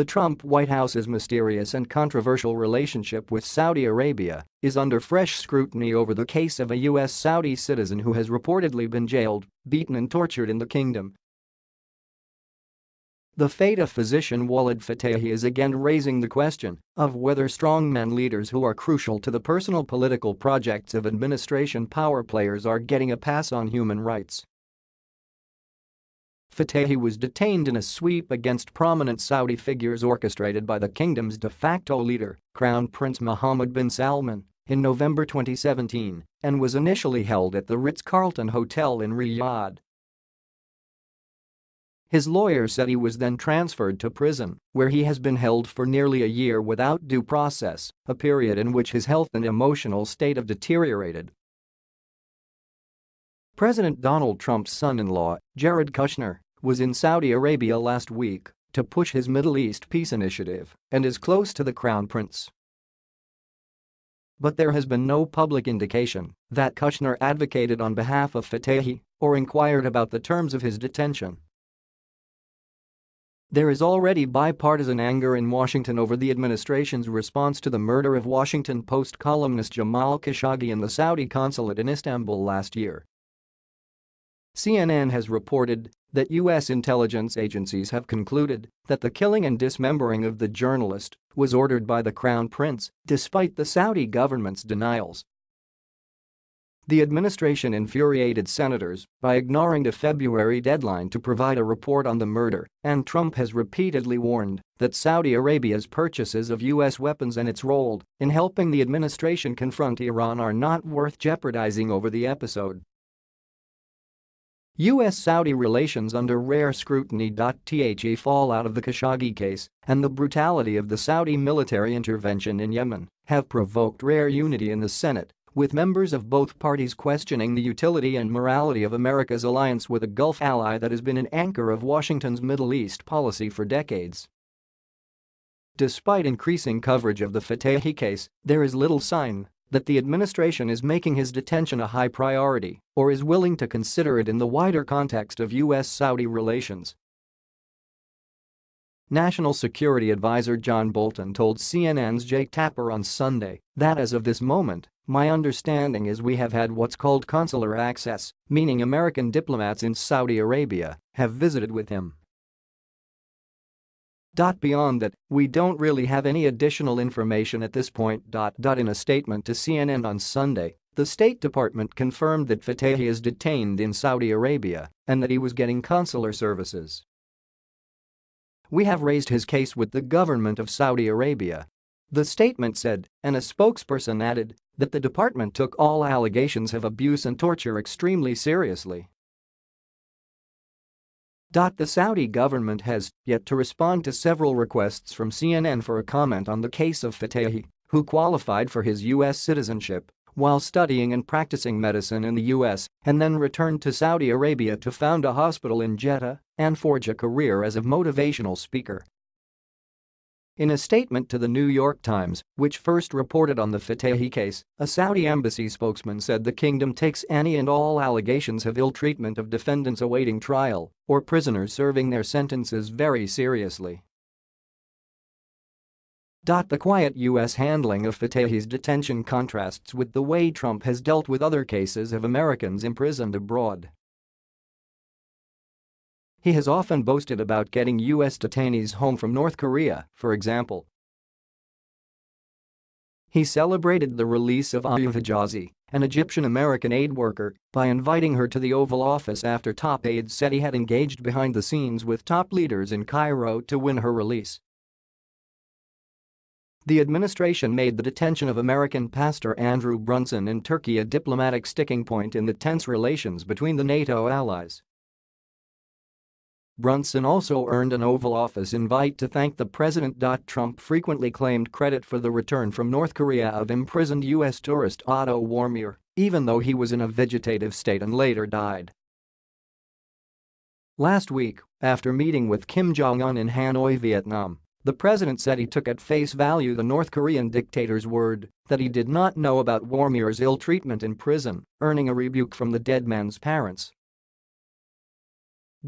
The Trump White House's mysterious and controversial relationship with Saudi Arabia is under fresh scrutiny over the case of a U.S. Saudi citizen who has reportedly been jailed, beaten and tortured in the kingdom. The fate of physician Walid Fitaihi is again raising the question of whether strongman leaders who are crucial to the personal political projects of administration power players are getting a pass on human rights. Fitaihi was detained in a sweep against prominent Saudi figures orchestrated by the kingdom's de facto leader, Crown Prince Mohammed bin Salman, in November 2017 and was initially held at the Ritz-Carlton Hotel in Riyadh. His lawyer said he was then transferred to prison, where he has been held for nearly a year without due process, a period in which his health and emotional state have deteriorated President Donald Trump's son-in-law, Jared Kushner, was in Saudi Arabia last week to push his Middle East peace initiative and is close to the crown prince. But there has been no public indication that Kushner advocated on behalf of Fitaihi or inquired about the terms of his detention. There is already bipartisan anger in Washington over the administration's response to the murder of Washington Post columnist Jamal Khashoggi in the Saudi consulate in Istanbul last year. CNN has reported that U.S. intelligence agencies have concluded that the killing and dismembering of the journalist was ordered by the Crown Prince, despite the Saudi government's denials. The administration infuriated senators by ignoring the February deadline to provide a report on the murder, and Trump has repeatedly warned that Saudi Arabia's purchases of U.S. weapons and its role in helping the administration confront Iran are not worth jeopardizing over the episode. U.S.-Saudi relations under rare scrutiny. The fallout of the Khashoggi case and the brutality of the Saudi military intervention in Yemen have provoked rare unity in the Senate, with members of both parties questioning the utility and morality of America's alliance with a Gulf ally that has been an anchor of Washington's Middle East policy for decades. Despite increasing coverage of the Fitaihi case, there is little sign that the administration is making his detention a high priority or is willing to consider it in the wider context of U.S.-Saudi relations. National Security Advisor John Bolton told CNN's Jake Tapper on Sunday that as of this moment, my understanding is we have had what's called consular access, meaning American diplomats in Saudi Arabia have visited with him. Beyond that, we don't really have any additional information at this point. In a statement to CNN on Sunday, the State Department confirmed that Fitaihi is detained in Saudi Arabia and that he was getting consular services. We have raised his case with the government of Saudi Arabia. The statement said, and a spokesperson added, that the department took all allegations of abuse and torture extremely seriously. The Saudi government has yet to respond to several requests from CNN for a comment on the case of Fitaihi, who qualified for his U.S. citizenship while studying and practicing medicine in the U.S. and then returned to Saudi Arabia to found a hospital in Jeddah and forge a career as a motivational speaker. In a statement to the New York Times, which first reported on the Fitaihi case, a Saudi embassy spokesman said the kingdom takes any and all allegations of ill treatment of defendants awaiting trial or prisoners serving their sentences very seriously. The quiet U.S. handling of Fitaihi's detention contrasts with the way Trump has dealt with other cases of Americans imprisoned abroad. He has often boasted about getting U.S. detainees home from North Korea, for example. He celebrated the release of Ayoub Hijazi, an Egyptian-American aid worker, by inviting her to the Oval Office after top aides said he had engaged behind the scenes with top leaders in Cairo to win her release. The administration made the detention of American pastor Andrew Brunson in Turkey a diplomatic sticking point in the tense relations between the NATO allies. Brunson also earned an Oval Office invite to thank the president. Trump frequently claimed credit for the return from North Korea of imprisoned U.S. tourist Otto Warmbier, even though he was in a vegetative state and later died. Last week, after meeting with Kim Jong-un in Hanoi, Vietnam, the president said he took at face value the North Korean dictator's word that he did not know about Warmbier's ill treatment in prison, earning a rebuke from the dead man's parents.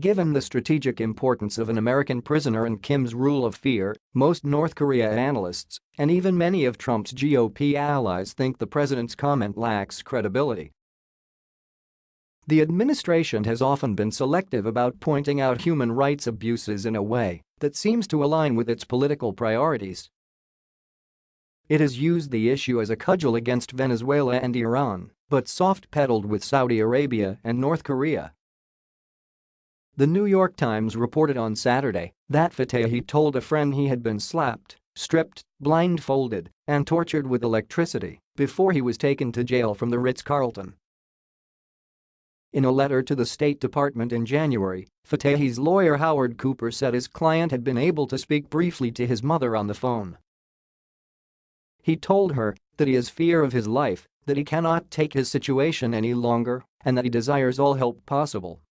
Given the strategic importance of an American prisoner and Kim's rule of fear, most North Korea analysts and even many of Trump's GOP allies think the president's comment lacks credibility. The administration has often been selective about pointing out human rights abuses in a way that seems to align with its political priorities. It has used the issue as a cudgel against Venezuela and Iran, but soft-pedaled with Saudi Arabia and North Korea. The New York Times reported on Saturday that Fitaihi told a friend he had been slapped, stripped, blindfolded, and tortured with electricity before he was taken to jail from the Ritz-Carlton. In a letter to the State Department in January, Fitaihi's lawyer Howard Cooper said his client had been able to speak briefly to his mother on the phone. He told her that he has fear of his life, that he cannot take his situation any longer, and that he desires all help possible